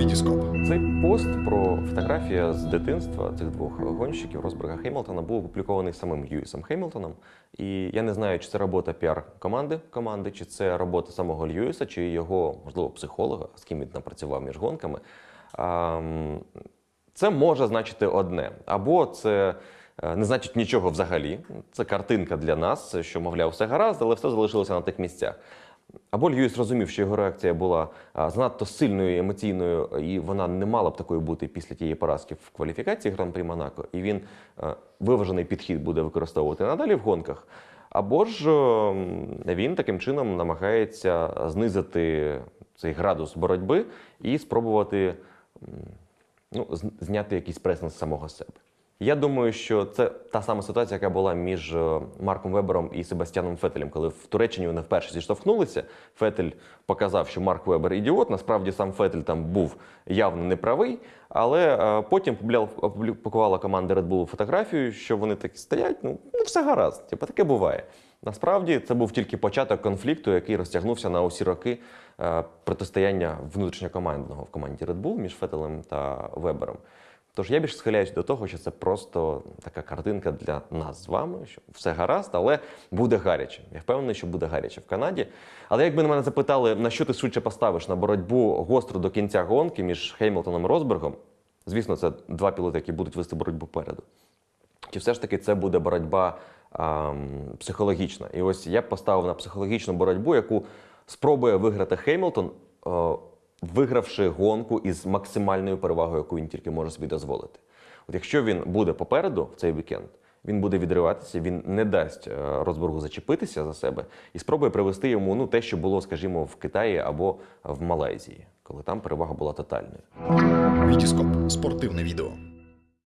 Вітіскоп. Цей пост про фотографія з дитинства цих двох гонщиків Росберга Хеймлтона був опублікований самим Льюісом Хеймлтоном. І я не знаю, чи це робота піар-команди команди, чи це робота самого Льюіса, чи його, можливо, психолога, з ким він напрацював між гонками. Це може значити одне. Або це е, не значить нічого взагалі. Це картинка для нас, що, мовляв, все гаразд, але все залишилося на тих місцях. Або Льюіс розумів, що його реакція була занадто сильною, емоційною, і вона не мала б такою бути після тієї поразки в кваліфікації Гран-прі Монако, і він виважений підхід буде використовувати надалі в гонках. Або ж він таким чином намагається знизити цей градус боротьби і спробувати ну, зняти якийсь пресинг з самого себе. Я думаю, що це та сама ситуація, яка була між е, Марком Вебером і Себастьяном Фетелем, коли в Туреччині вони вперше зіштовхнулися. Фетель показав, що Марк Вебер ідіот. Насправді сам Фетель там був явно неправий. Але е, потім публі- опублікувала команда Red Bull фотографію, що вони так стоять. Ну, ну все гаразд, типу, таке буває. Насправді це був тільки початок конфлікту, який розтягнувся на усі роки е, протистояння внутрішньокомандного в команді Red Bull між Фетелем та Вебером. Тож я більше схиляюсь до того, що це просто така картинка для нас з вами, що все гаразд, але буде гаряче. Я впевнений, що буде гаряче в Канаді. Але якби на мене запитали, на що ти швидше поставиш на боротьбу гостру до кінця гонки між Хеймлтоном і Росбергом, звісно, це два пілоти, які будуть вести боротьбу попереду. Чи все ж таки це буде боротьба ам, психологічна? І ось я б поставив на психологічну боротьбу, яку спробує виграти Хеймлтон, е, вигравши гонку із максимальною перевагою, яку він тільки може собі дозволити. От якщо він буде попереду в цей вікенд, він буде відриватися, він не дасть Розборгу зачепитися за себе і спробує привести йому ну, те, що було, скажімо, в Китаї або в Малайзії, коли там перевага була тотальною. Вітіскоп. Спортивне відео.